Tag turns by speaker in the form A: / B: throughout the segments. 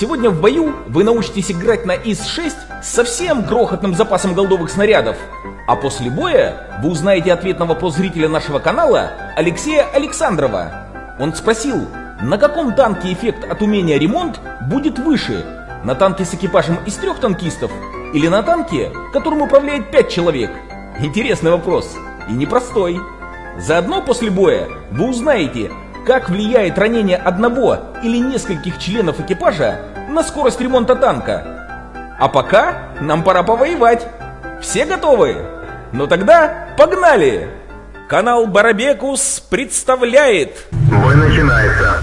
A: Сегодня в бою вы научитесь играть на ИС-6 с совсем крохотным запасом голдовых снарядов. А после боя вы узнаете ответ на вопрос зрителя нашего канала Алексея Александрова. Он спросил, на каком танке эффект от умения ремонт будет выше? На танке с экипажем из трех танкистов или на танке, которым управляет пять человек? Интересный вопрос и непростой. Заодно после боя вы узнаете, как влияет ранение одного или нескольких членов экипажа на скорость ремонта танка. А пока нам пора повоевать. Все готовы? Ну тогда погнали! Канал Барабекус представляет...
B: Бой начинается.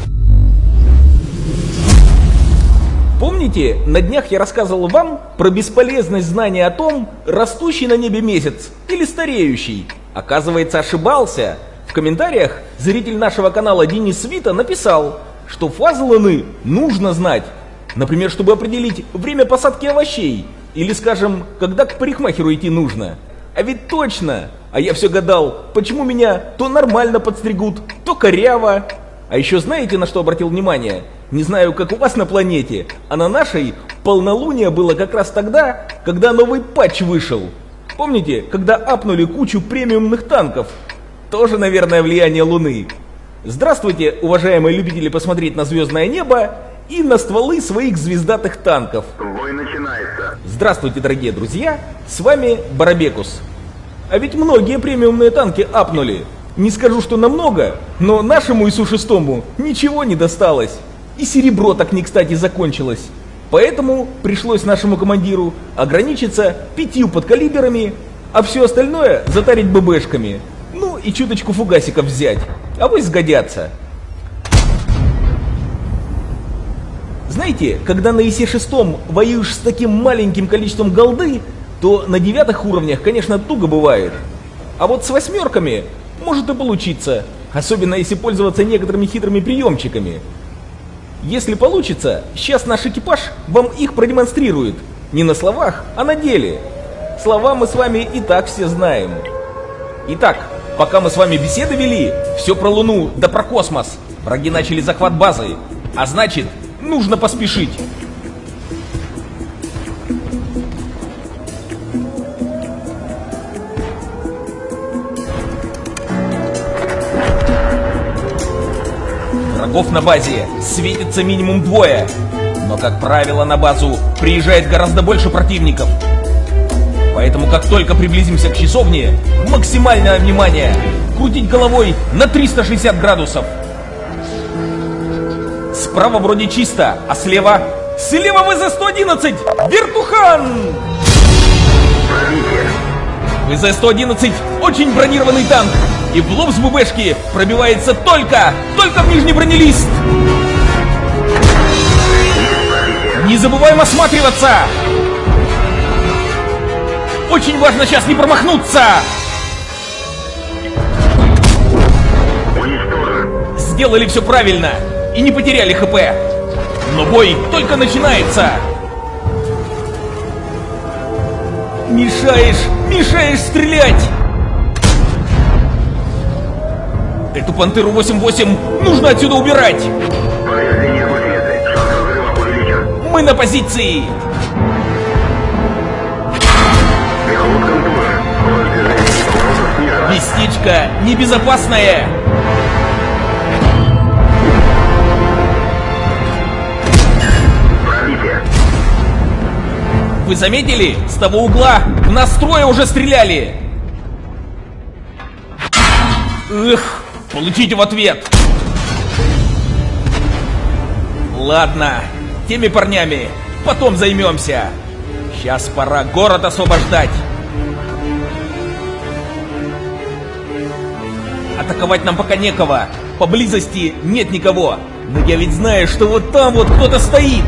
A: Помните, на днях я рассказывал вам про бесполезность знания о том, растущий на небе месяц или стареющий? Оказывается, ошибался. Комментариях зритель нашего канала Денис Свита написал, что фазы нужно знать. Например, чтобы определить время посадки овощей. Или, скажем, когда к парикмахеру идти нужно. А ведь точно! А я все гадал, почему меня то нормально подстригут, то коряво. А еще знаете, на что обратил внимание? Не знаю, как у вас на планете, а на нашей полнолуние было как раз тогда, когда новый патч вышел. Помните, когда апнули кучу премиумных танков? Тоже, наверное, влияние Луны. Здравствуйте, уважаемые любители посмотреть на звездное небо и на стволы своих звездатых танков.
B: Бой начинается.
A: Здравствуйте, дорогие друзья, с вами Барабекус. А ведь многие премиумные танки апнули. Не скажу, что намного, но нашему ИСу-6 ничего не досталось. И серебро так не кстати закончилось. Поэтому пришлось нашему командиру ограничиться пятью подкалиберами, а все остальное затарить ББшками. И чуточку фугасиков взять. А вы сгодятся. Знаете, когда на ИСе-6 воюешь с таким маленьким количеством голды, то на девятых уровнях, конечно, туго бывает. А вот с восьмерками может и получиться, особенно если пользоваться некоторыми хитрыми приемчиками. Если получится, сейчас наш экипаж вам их продемонстрирует. Не на словах, а на деле. Слова мы с вами и так все знаем. Итак, пока мы с вами беседы вели, все про Луну да про космос. Враги начали захват базы. А значит, нужно поспешить. Врагов на базе светится минимум двое. Но, как правило, на базу приезжает гораздо больше противников. Поэтому, как только приблизимся к часовне, максимальное внимание! Крутить головой на 360 градусов. Справа вроде чисто, а слева... Слева ВЗ-111! Вертухан! ВЗ-111 очень бронированный танк, и в лоб с ББшки пробивается только, только в нижний бронелист. Не забываем осматриваться! Очень важно сейчас не промахнуться! Сделали все правильно и не потеряли ХП. Но бой только начинается. Мешаешь, мешаешь стрелять! Эту пантеру 8-8 нужно отсюда убирать! Мы на позиции! Местечко небезопасное!
B: Пробитие.
A: Вы заметили? С того угла в нас трое уже стреляли! Эх, получите в ответ! Ладно, теми парнями потом займемся. Сейчас пора город освобождать. Атаковать нам пока некого. Поблизости нет никого. Но я ведь знаю, что вот там вот кто-то стоит.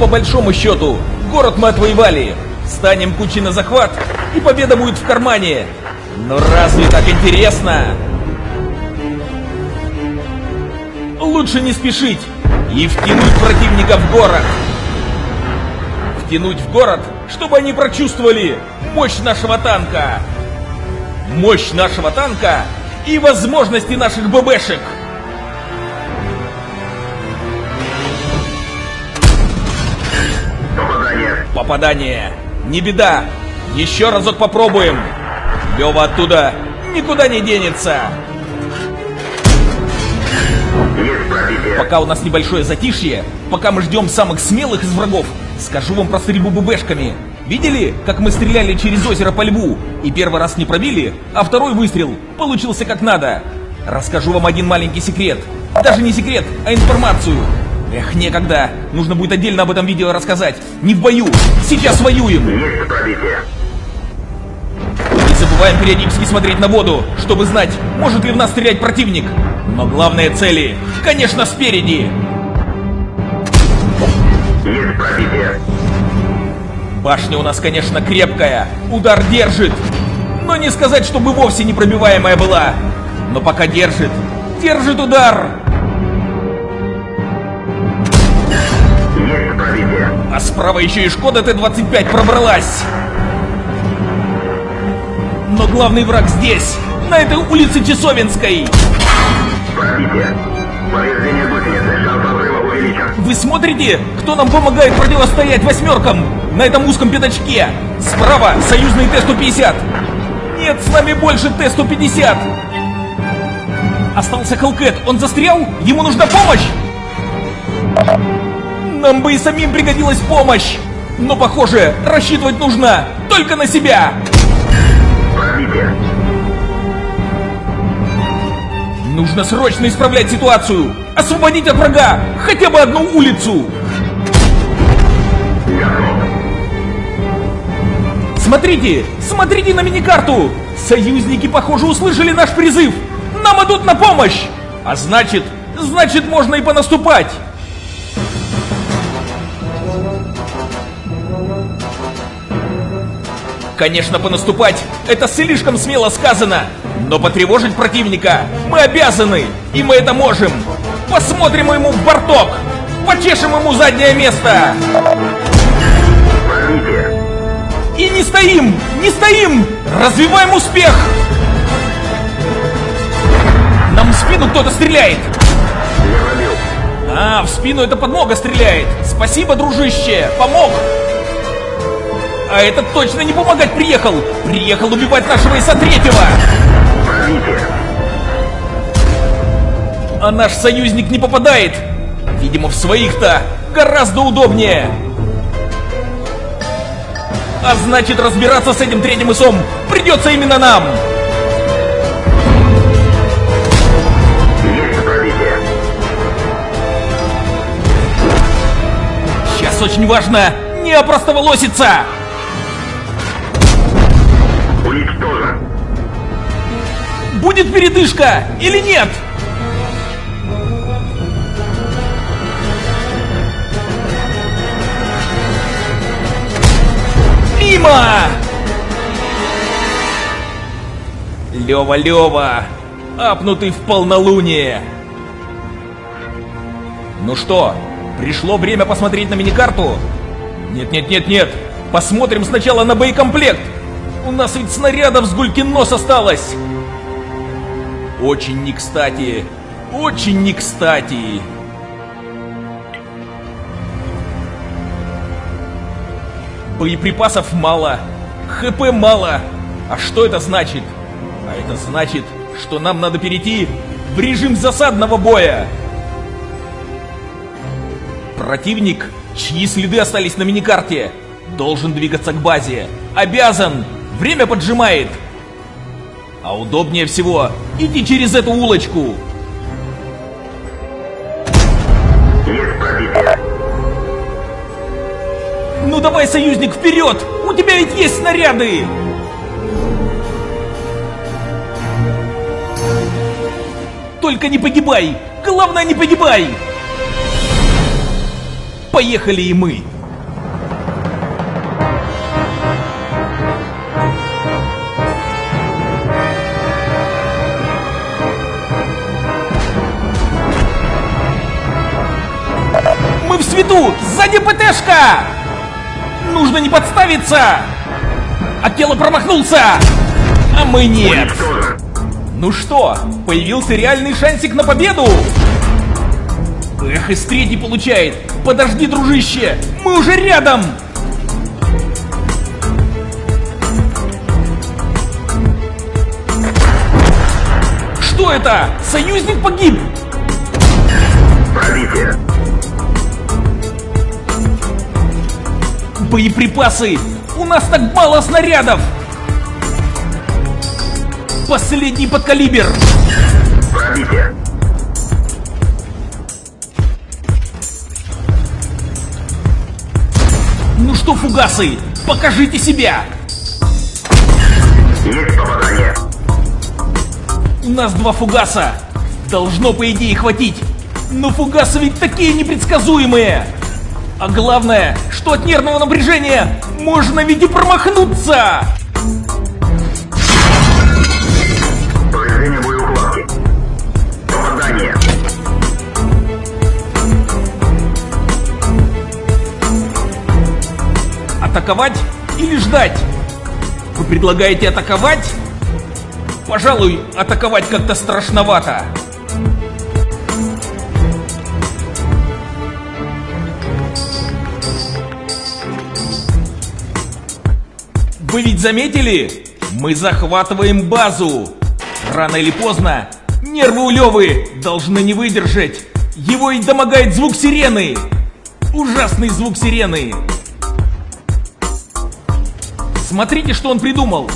A: По большому счету, город мы отвоевали. Станем кучей на захват, и победа будет в кармане. Но разве так интересно? Лучше не спешить и втянуть противника в город. Втянуть в город, чтобы они прочувствовали мощь нашего танка мощь нашего танка и возможности наших ББшек. Попадание. Попадание. Не беда. Еще разок попробуем. Лева оттуда никуда не денется. Пока у нас небольшое затишье, пока мы ждем самых смелых из врагов, скажу вам про стрельбу ББшками. Видели, как мы стреляли через озеро по льву и первый раз не пробили, а второй выстрел получился как надо? Расскажу вам один маленький секрет. Даже не секрет, а информацию. Эх, некогда. Нужно будет отдельно об этом видео рассказать. Не в бою. Сейчас воюем.
B: Есть пробитие.
A: Не забываем периодически смотреть на воду, чтобы знать, может ли в нас стрелять противник. Но главные цели, конечно, спереди.
B: Есть пробитие.
A: Башня у нас, конечно, крепкая, удар держит. Но не сказать, чтобы вовсе непробиваемая была. Но пока держит, держит удар.
B: Есть пробитие.
A: А справа еще и Шкода Т-25 пробралась. Но главный враг здесь, на этой улице Часовенской.
B: Пробитие. Повреждение гусеницы. Шанс увеличен.
A: Вы смотрите, кто нам помогает противостоять восьмеркам на этом узком пятачке? Справа союзный Т-150. Нет, с нами больше Т-150. Остался Хелкет, он застрял? Ему нужна помощь? Нам бы и самим пригодилась помощь. Но, похоже, рассчитывать нужно только на себя. Нужно срочно исправлять ситуацию. Освободить от врага хотя бы одну улицу. Смотрите, смотрите на миникарту! Союзники, похоже, услышали наш призыв! Нам идут на помощь! А значит, значит можно и понаступать! Конечно, понаступать – это слишком смело сказано, но потревожить противника мы обязаны, и мы это можем. Посмотрим ему в борток, почешем ему заднее место. Не стоим! Не стоим! Развиваем успех! Нам в спину кто-то стреляет! А, в спину это подмога стреляет! Спасибо, дружище! Помог! А этот точно не помогать приехал! Приехал убивать нашего иса третьего! А наш союзник не попадает! Видимо, в своих-то гораздо удобнее! А значит, разбираться с этим третьим исом придется именно нам! Сейчас очень важно не опростоволоситься! Будет передышка или нет? Мимо! Лева, Лева, апнутый в полнолуние. Ну что, пришло время посмотреть на миникарту? Нет, нет, нет, нет. Посмотрим сначала на боекомплект. У нас ведь снарядов с гулькин нос осталось. Очень не кстати. Очень не кстати. Боеприпасов мало. ХП мало. А что это значит? А это значит, что нам надо перейти в режим засадного боя. Противник, чьи следы остались на миникарте, должен двигаться к базе. Обязан! Время поджимает! А удобнее всего идти через эту улочку. Ну давай, союзник, вперед! У тебя ведь есть снаряды! Только не погибай! Главное, не погибай! Поехали и мы! Мы в свету! Сзади ПТшка! нужно не подставиться! А тело промахнулся! А мы нет! Ну что, появился реальный шансик на победу! Эх, и третий получает! Подожди, дружище! Мы уже рядом! Что это? Союзник погиб!
B: Пробитие.
A: Боеприпасы! У нас так мало снарядов! Последний подкалибер!
B: Пробитие.
A: Ну что, фугасы, покажите себя!
B: Есть попадание.
A: У нас два фугаса! Должно, по идее, хватить! Но фугасы ведь такие непредсказуемые! А главное, что от нервного напряжения можно ведь и промахнуться! Атаковать или ждать? Вы предлагаете атаковать? Пожалуй, атаковать как-то страшновато. Вы ведь заметили? Мы захватываем базу. Рано или поздно нервы у Левы должны не выдержать. Его и домогает звук сирены. Ужасный звук сирены. Смотрите, что он придумал.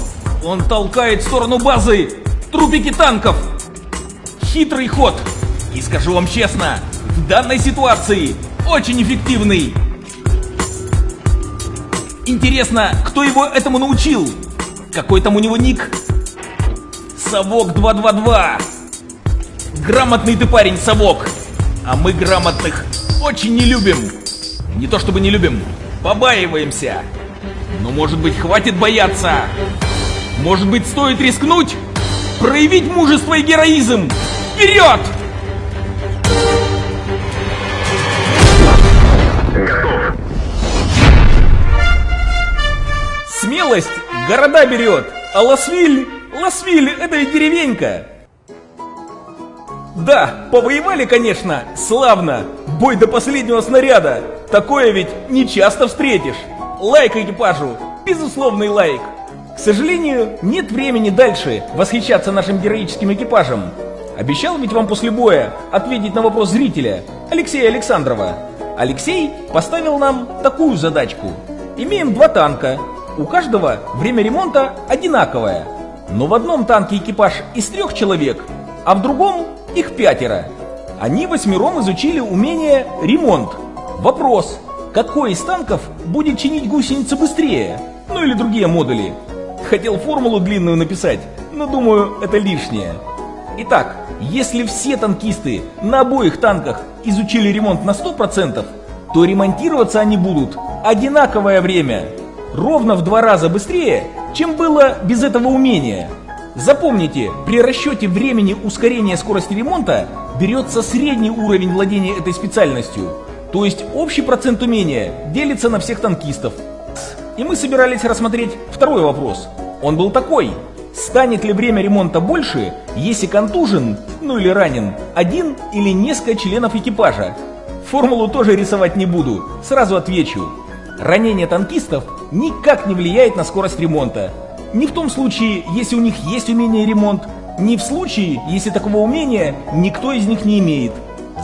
A: Он толкает в сторону базы трупики танков. Хитрый ход. И скажу вам честно, в данной ситуации очень эффективный. Интересно, кто его этому научил? Какой там у него ник? Совок 222. Грамотный ты парень, Совок. А мы грамотных очень не любим. Не то чтобы не любим, побаиваемся. Но может быть хватит бояться? Может быть стоит рискнуть? Проявить мужество и героизм? Вперед! Смелость города берет, а Лосвиль... Лосвиль — это ведь деревенька. Да, повоевали, конечно, славно. Бой до последнего снаряда. Такое ведь не часто встретишь. Лайк экипажу. Безусловный лайк. К сожалению, нет времени дальше восхищаться нашим героическим экипажем. Обещал ведь вам после боя ответить на вопрос зрителя, Алексея Александрова. Алексей поставил нам такую задачку. Имеем два танка. У каждого время ремонта одинаковое. Но в одном танке экипаж из трех человек, а в другом их пятеро. Они восьмером изучили умение ремонт. Вопрос, какой из танков будет чинить гусеницы быстрее? Ну или другие модули. Хотел формулу длинную написать, но думаю, это лишнее. Итак, если все танкисты на обоих танках изучили ремонт на 100%, то ремонтироваться они будут одинаковое время. Ровно в два раза быстрее, чем было без этого умения. Запомните, при расчете времени ускорения скорости ремонта берется средний уровень владения этой специальностью. То есть общий процент умения делится на всех танкистов. И мы собирались рассмотреть второй вопрос. Он был такой. Станет ли время ремонта больше, если контужен, ну или ранен, один или несколько членов экипажа? Формулу тоже рисовать не буду, сразу отвечу. Ранение танкистов никак не влияет на скорость ремонта. Ни в том случае, если у них есть умение ремонт, ни в случае, если такого умения никто из них не имеет.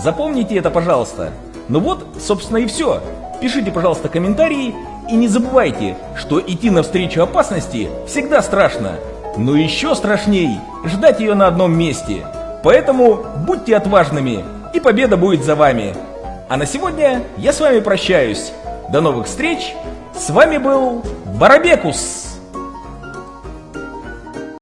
A: Запомните это, пожалуйста. Ну вот, собственно и все. Пишите, пожалуйста, комментарии и не забывайте, что идти навстречу опасности всегда страшно. Но еще страшней ждать ее на одном месте. Поэтому будьте отважными, и победа будет за вами. А на сегодня я с вами прощаюсь. До новых встреч. С вами был Барабекус.